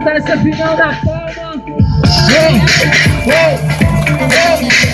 agitar essa final da palma. Ei, ei, ei.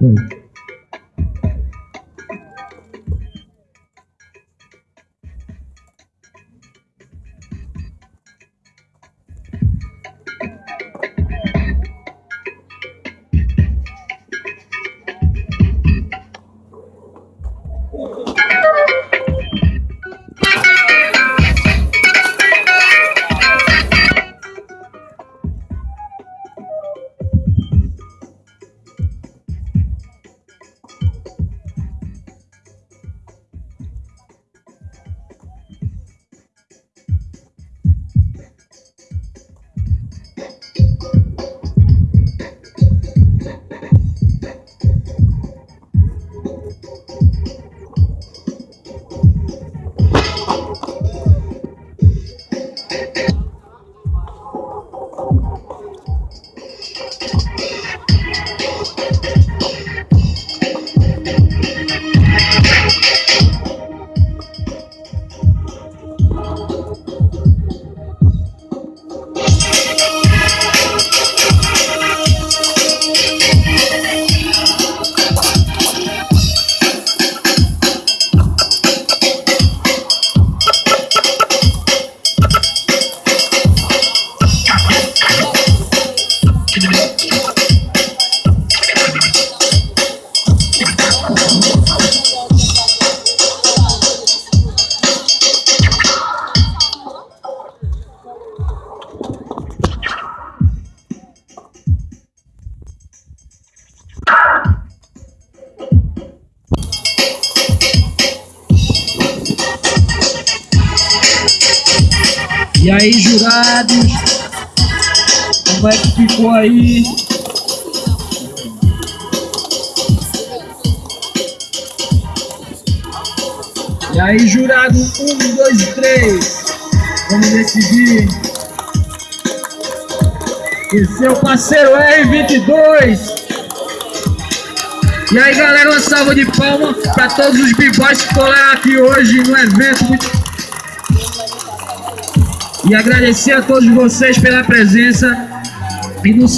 嗯。E aí, jurados? Como é que ficou aí? E aí, jurado? Um, dois, três. Vamos decidir. E seu parceiro R22. E aí, galera, uma salva de palmas para todos os b-boys que colaram aqui hoje no evento e agradecer a todos vocês pela presença e no